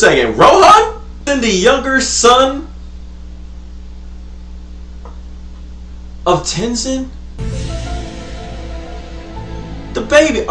second. Rohan? And the younger son of Tenzin? The baby.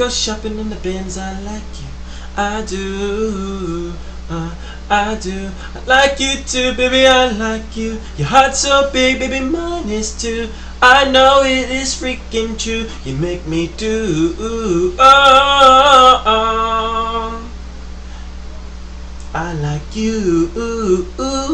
Go shopping in the bins. I like you, I do. Uh, I do. I like you too, baby. I like you. Your heart's so big, baby. Mine is too. I know it is freaking true. You make me do. Oh, oh. I like you. Yeah.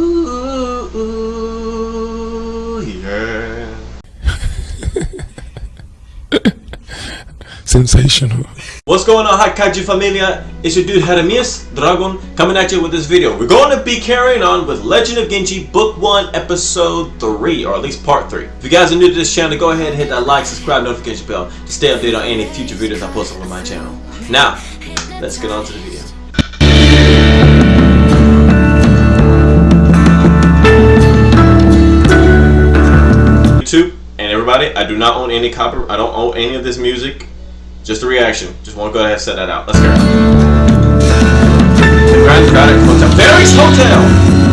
Sensational. What's going on, Hi Kaiju Familia? It's your dude Jeremias Dragon coming at you with this video. We're going to be carrying on with Legend of Genji Book 1 Episode 3, or at least Part 3. If you guys are new to this channel, go ahead and hit that like, subscribe, notification bell to stay updated on any future videos I post on my channel. Now, let's get on to the video. YouTube and everybody, I do not own any copy. I don't own any of this music. Just a reaction. Just want to go ahead and set that out. Let's go. Grand Craddock Hotel. Barry's Hotel.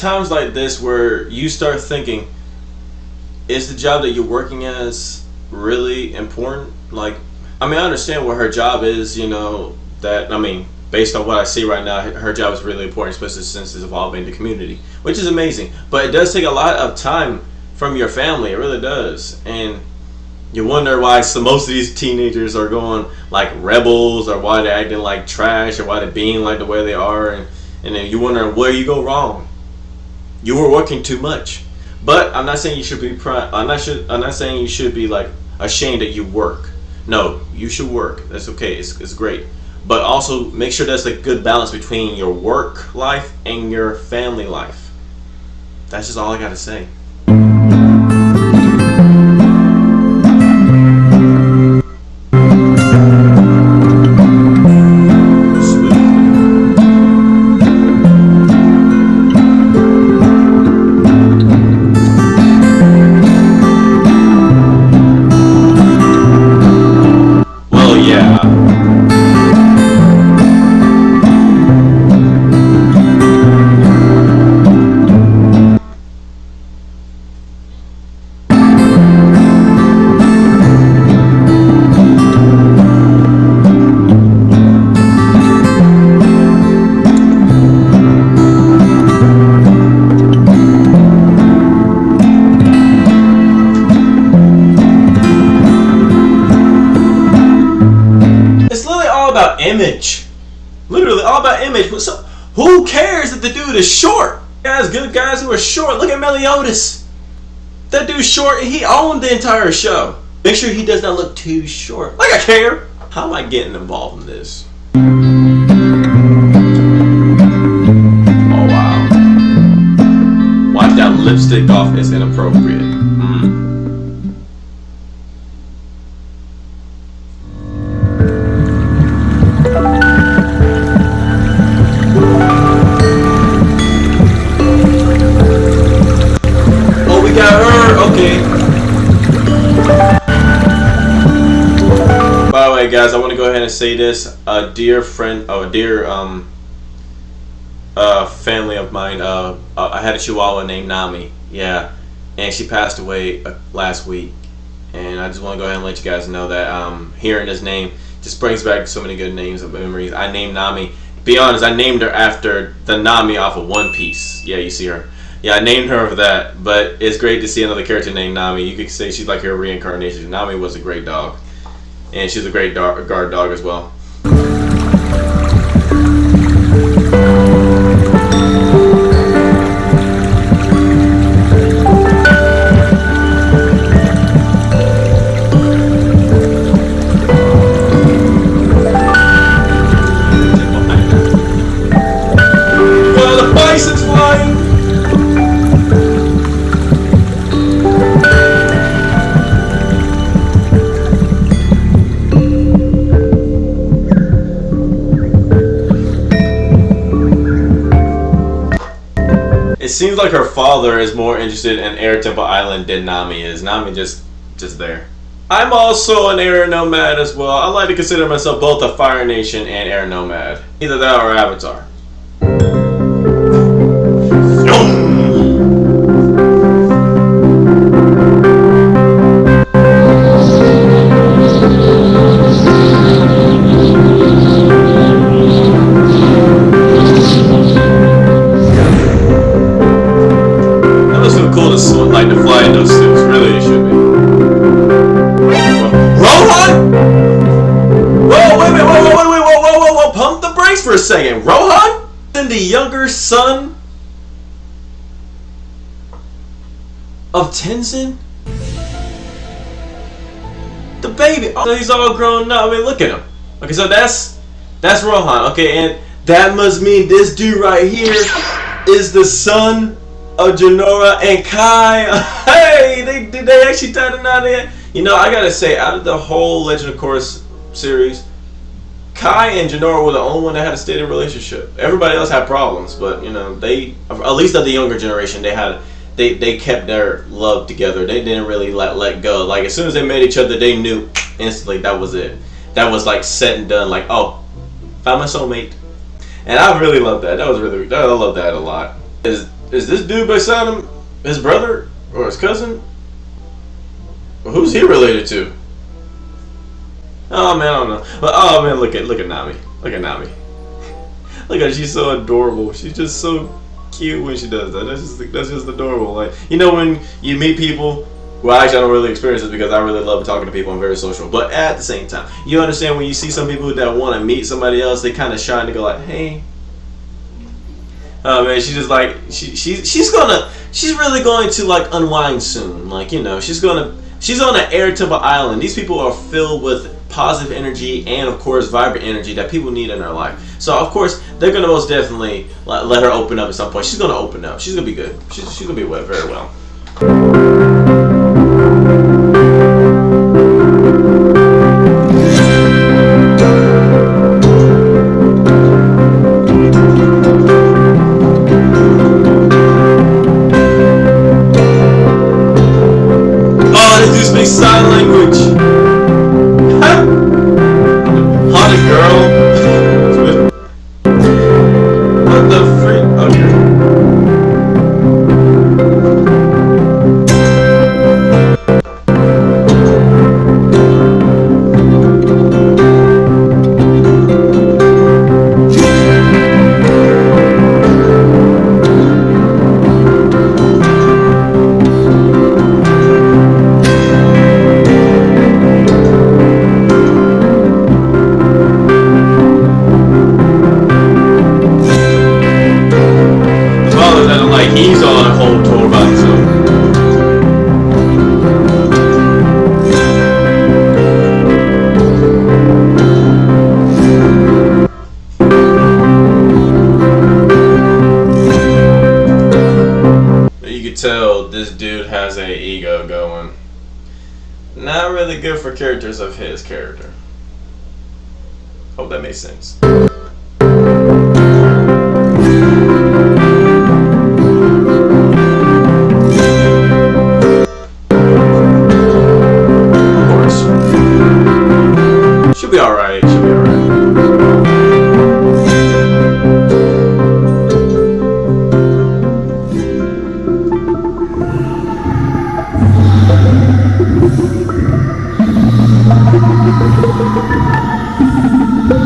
Times like this where you start thinking, is the job that you're working as really important? Like, I mean, I understand what her job is, you know, that, I mean, based on what I see right now, her job is really important, especially since it's evolving the community, which is amazing. But it does take a lot of time from your family, it really does. And you wonder why so most of these teenagers are going like rebels or why they're acting like trash or why they're being like the way they are and, and then you wonder where you go wrong you were working too much. But i'm not saying you should be pri- i'm not i'm not saying you should be like ashamed that you work. No you should work. That's okay. It's, it's great. But also make sure there's a good balance between your work life and your family life. That's just all i gotta say image. Literally all about image. So, who cares if the dude is short? Guys, good guys who are short. Look at Meliodas. That dude's short. He owned the entire show. Make sure he does not look too short. Like I care. How am I getting involved in this? Oh wow. Wipe that lipstick off is inappropriate. Say this. A dear friend, oh, a dear um, uh, family of mine. Uh, uh, I had a Chihuahua named Nami. Yeah, and she passed away uh, last week. And I just want to go ahead and let you guys know that um, hearing his name just brings back so many good names of memories. I named Nami. Be honest, I named her after the Nami off of One Piece. Yeah, you see her. Yeah, I named her for that. But it's great to see another character named Nami. You could say she's like her reincarnation. Nami was a great dog, and she's a great guard dog as. Well, seems like her father is more interested in Air Temple Island than Nami is. Nami just just there. I'm also an air nomad as well. I like to consider myself both a Fire Nation and air nomad. Either that or Avatar. Tenzin? The baby. Oh, he's all grown up. I mean, look at him. Okay, so that's that's Rohan. Okay, and that must mean this dude right here is the son of Jinora and Kai. hey, did they actually tie the knot in? You know, I gotta say, out of the whole Legend of Korra series, Kai and Jinora were the only one that had a steady relationship. Everybody else had problems, but you know, they at least of the younger generation, they had they they kept their love together. They didn't really let let go. Like as soon as they met each other, they knew instantly that was it. That was like set and done. Like oh, found my soulmate. And I really love that. That was really I love that a lot. Is is this dude beside him his brother or his cousin? Who's he related to? Oh man, I don't know. But oh man, look at look at Nami. Look at Nami. Look at she's so adorable. She's just so cute when she does that. That's just that's just adorable. Like you know when you meet people. Well, actually, I don't really experience this because I really love talking to people. I'm very social, but at the same time, you understand when you see some people that want to meet somebody else, they kind of shy and go like, "Hey, Oh man, she's just like she she's she's gonna she's really going to like unwind soon. Like you know, she's gonna she's on an air temple island. These people are filled with positive energy and of course vibrant energy that people need in their life. So of course they're gonna most definitely let, her open up at some point. She's gonna open up. She's gonna be good. She's she's gonna be well, very well. Good for characters of his character. Hope that makes sense. He's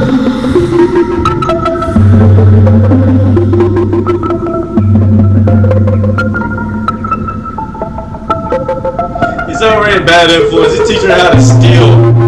already a bad influence. He's teaching her how to steal.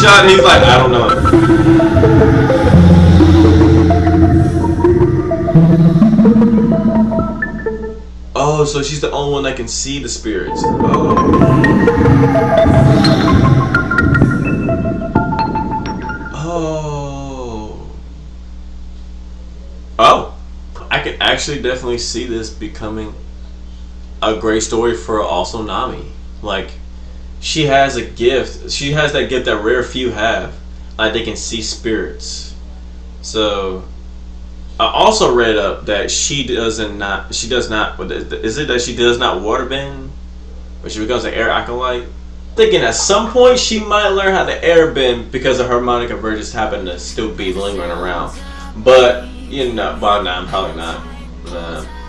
Shot, he's like, I don't know. Oh, so she's the only one that can see the spirits. Oh. Oh. Oh. I could actually definitely see this becoming a great story for also Nami. Like, she has a gift. She has that gift that rare few have. Like, they can see spirits. So, I also read up that she doesn't not she does not is it that she does not waterbend or she becomes an air acolyte thinking at some point she might learn how to airbend because of harmonic convergence happen to still be lingering around but you know well nah, I'm probably not nah.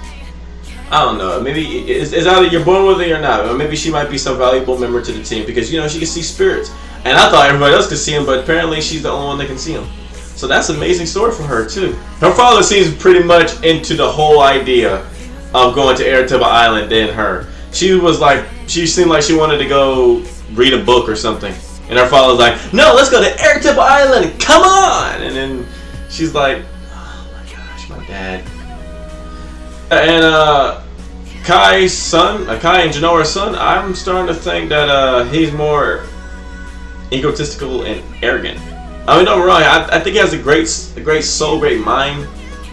I don't know maybe it's, it's either you're born with it or not or maybe she might be some valuable member to the team because you know she can see spirits and I thought everybody else could see them but apparently she's the only one that can see them so that's an amazing story for her too. Her father seems pretty much into the whole idea of going to Air Temple Island than her. She was like, she seemed like she wanted to go read a book or something. And her father was like, no, let's go to Air Temple Island, come on! And then she's like, oh my gosh, my dad. And uh, Kai's son, uh, Kai and Jinora's son, I'm starting to think that uh, he's more egotistical and arrogant. I mean, don't me wrong. I, I think he has a great, a great soul, great mind,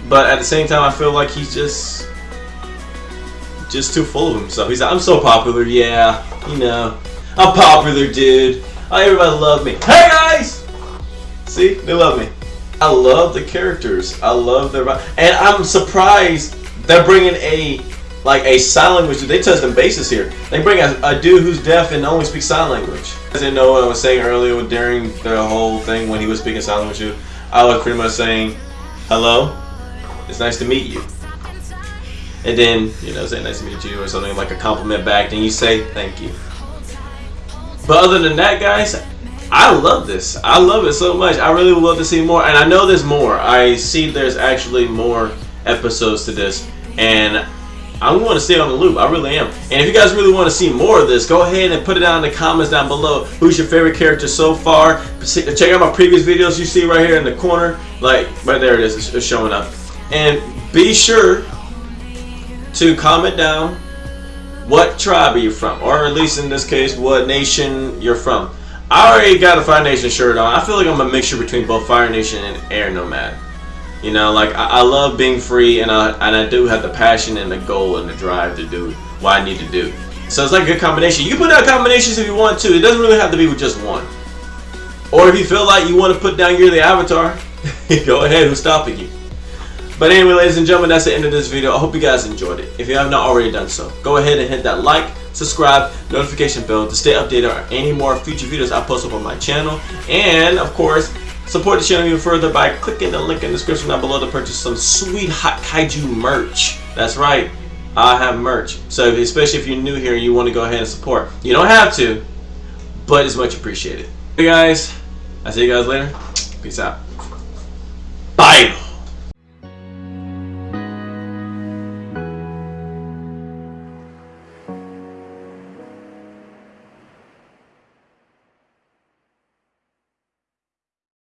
but at the same time, I feel like he's just, just too full of himself. He's like, I'm so popular, yeah, you know, I'm popular, dude. Oh, everybody love me. Hey guys, see, they love me. I love the characters. I love their, and I'm surprised they're bringing a like a sign language. They touched on bases here. They bring a, a dude who's deaf and only speaks sign language. I didn't know what I was saying earlier during the whole thing when he was speaking sign language. I was pretty much saying, "Hello, it's nice to meet you," and then you know, say "nice to meet you" or something like a compliment back. Then you say "thank you." But other than that, guys, I love this. I love it so much. I really would love to see more, and I know there's more. I see there's actually more episodes to this, and I want to stay on the loop. I really am. And if you guys really want to see more of this, go ahead and put it down in the comments down below. Who's your favorite character so far? Check out my previous videos you see right here in the corner. Like, right there it is. It's showing up. And be sure to comment down what tribe are you from, or at least in this case, what nation you're from. I already got a Fire Nation shirt on. I feel like I'm a mixture between both Fire Nation and Air Nomad. You know, like I, I love being free, and I and I do have the passion and the goal and the drive to do what I need to do. So it's like a good combination. You put out combinations if you want to. It doesn't really have to be with just one. Or if you feel like you want to put down you're the avatar, go ahead. Who's stopping you? But anyway, ladies and gentlemen, that's the end of this video. I hope you guys enjoyed it. If you have not already done so, go ahead and hit that like, subscribe, notification bell to stay updated on any more future videos I post up on my channel. And, of course, support the channel even further by clicking the link in the description down below to purchase some sweet Hot Kaiju merch. That's right, I have merch. So, especially if you're new here and you want to go ahead and support. You don't have to, but it's much appreciated. Hey guys, I'll see you guys later. Peace out.